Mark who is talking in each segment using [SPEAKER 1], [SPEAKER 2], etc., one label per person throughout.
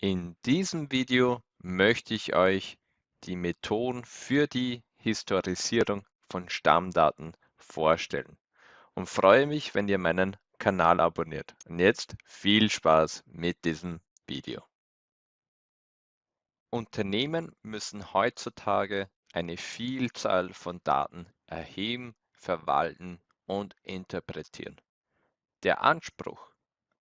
[SPEAKER 1] In diesem Video möchte ich euch die Methoden für die Historisierung von Stammdaten vorstellen und freue mich, wenn ihr meinen Kanal abonniert. Und jetzt viel Spaß mit diesem Video. Unternehmen müssen heutzutage eine Vielzahl von Daten erheben, verwalten und interpretieren. Der Anspruch,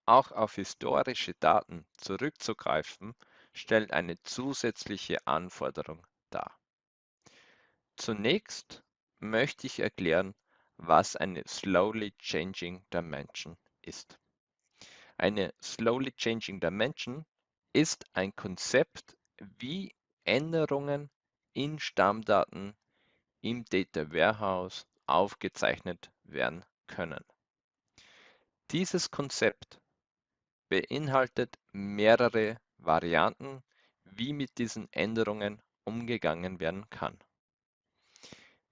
[SPEAKER 1] auch auf historische Daten zurückzugreifen, stellt eine zusätzliche Anforderung dar. Zunächst möchte ich erklären, was eine Slowly Changing Dimension ist. Eine Slowly Changing Dimension ist ein Konzept, wie Änderungen in Stammdaten im Data Warehouse aufgezeichnet werden können. Dieses Konzept beinhaltet mehrere Varianten, wie mit diesen Änderungen umgegangen werden kann.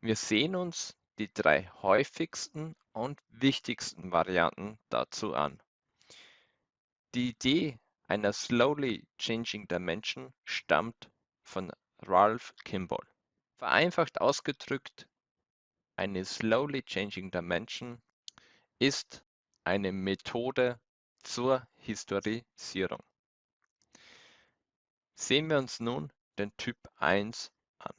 [SPEAKER 1] Wir sehen uns die drei häufigsten und wichtigsten Varianten dazu an. Die Idee einer Slowly Changing Dimension stammt von Ralph Kimball. Vereinfacht ausgedrückt, eine Slowly Changing Dimension ist eine Methode zur Historisierung. Sehen wir uns nun den Typ 1 an.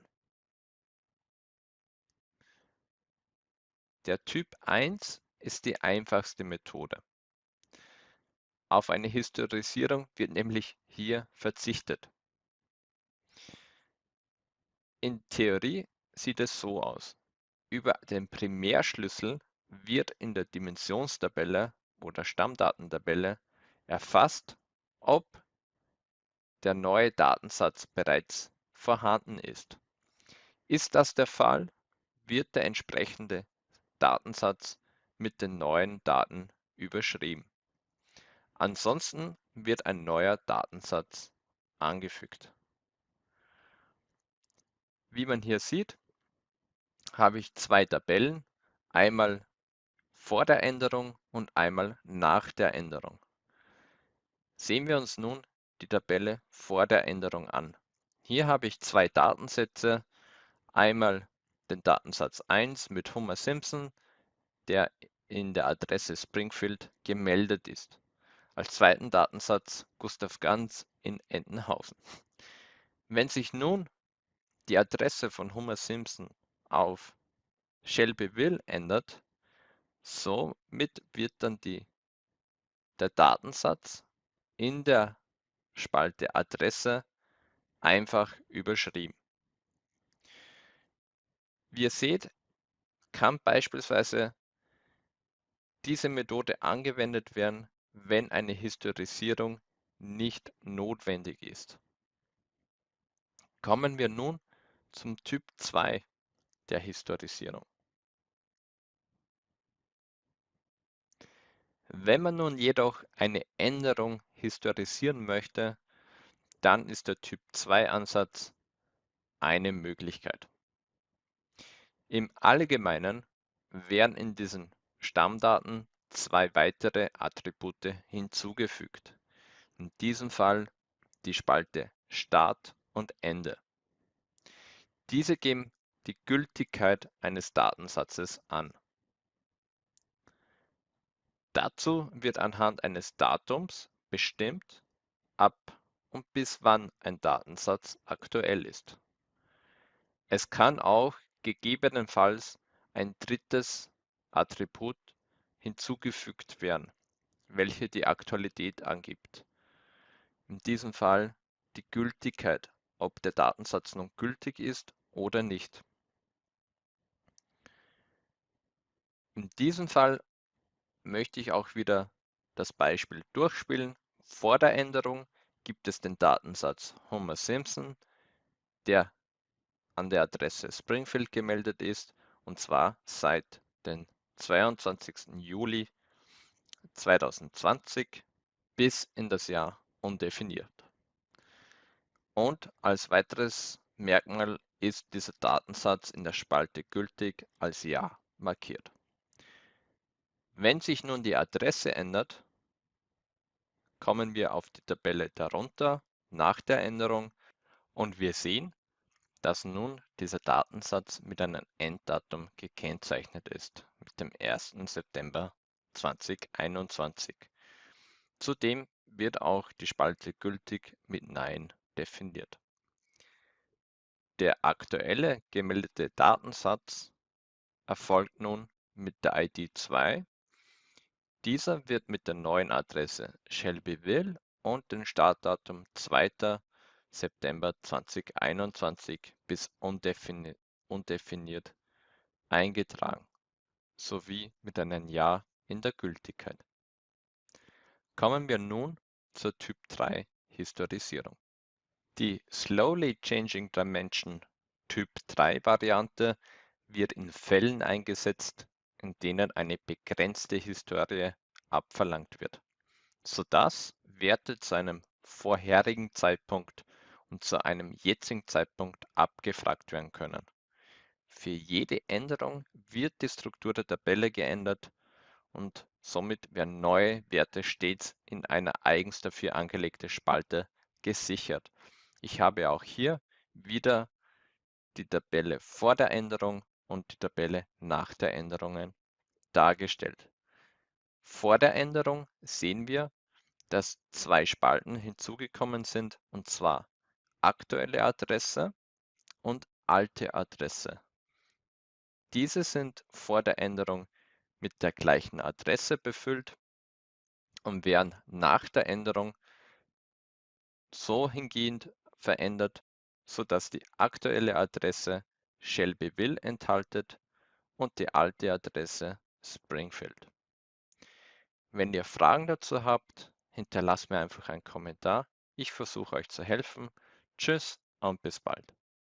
[SPEAKER 1] Der Typ 1 ist die einfachste Methode. Auf eine Historisierung wird nämlich hier verzichtet. In Theorie sieht es so aus. Über den Primärschlüssel wird in der Dimensionstabelle oder Stammdatentabelle erfasst, ob der neue Datensatz bereits vorhanden ist. Ist das der Fall, wird der entsprechende Datensatz mit den neuen Daten überschrieben. Ansonsten wird ein neuer Datensatz angefügt. Wie man hier sieht, habe ich zwei Tabellen, einmal vor der Änderung und einmal nach der Änderung. Sehen wir uns nun die Tabelle vor der Änderung an. Hier habe ich zwei Datensätze, einmal den Datensatz 1 mit Homer Simpson, der in der Adresse Springfield gemeldet ist. Als zweiten Datensatz Gustav Ganz in Entenhausen. Wenn sich nun die Adresse von Homer Simpson auf Shelbyville ändert, somit wird dann die, der Datensatz in der Spalte Adresse einfach überschrieben. Wie ihr seht, kann beispielsweise diese Methode angewendet werden, wenn eine Historisierung nicht notwendig ist. Kommen wir nun zum Typ 2 der Historisierung. Wenn man nun jedoch eine Änderung historisieren möchte, dann ist der Typ 2 Ansatz eine Möglichkeit. Im Allgemeinen werden in diesen Stammdaten zwei weitere Attribute hinzugefügt. In diesem Fall die Spalte Start und Ende. Diese geben die Gültigkeit eines Datensatzes an. Dazu wird anhand eines Datums bestimmt, ab und bis wann ein Datensatz aktuell ist. Es kann auch gegebenenfalls ein drittes Attribut hinzugefügt werden, welche die Aktualität angibt. In diesem Fall die Gültigkeit, ob der Datensatz nun gültig ist oder nicht. In diesem Fall möchte ich auch wieder das Beispiel durchspielen. Vor der Änderung gibt es den Datensatz Homer Simpson, der an der Adresse Springfield gemeldet ist und zwar seit dem 22. Juli 2020 bis in das Jahr undefiniert. Und als weiteres Merkmal ist dieser Datensatz in der Spalte gültig als Ja markiert. Wenn sich nun die Adresse ändert, kommen wir auf die Tabelle darunter nach der Änderung und wir sehen, dass nun dieser Datensatz mit einem Enddatum gekennzeichnet ist, mit dem 1. September 2021. Zudem wird auch die Spalte gültig mit Nein definiert. Der aktuelle gemeldete Datensatz erfolgt nun mit der ID 2. Dieser wird mit der neuen Adresse Shelbyville und dem Startdatum 2. September 2021 bis undefiniert, undefiniert eingetragen sowie mit einem Jahr in der Gültigkeit. Kommen wir nun zur Typ 3 Historisierung. Die Slowly Changing Dimension Typ 3 Variante wird in Fällen eingesetzt, in denen eine begrenzte Historie abverlangt wird, sodass Werte zu einem vorherigen Zeitpunkt und zu einem jetzigen Zeitpunkt abgefragt werden können. Für jede Änderung wird die Struktur der Tabelle geändert und somit werden neue Werte stets in einer eigens dafür angelegte Spalte gesichert. Ich habe auch hier wieder die Tabelle vor der Änderung und die Tabelle nach der Änderung dargestellt. Vor der Änderung sehen wir, dass zwei Spalten hinzugekommen sind, und zwar aktuelle Adresse und alte Adresse. Diese sind vor der Änderung mit der gleichen Adresse befüllt und werden nach der Änderung so hingehend verändert, sodass die aktuelle Adresse Shelbyville enthaltet und die alte Adresse Springfield. Wenn ihr Fragen dazu habt, hinterlasst mir einfach einen Kommentar. Ich versuche euch zu helfen. Tschüss und bis bald.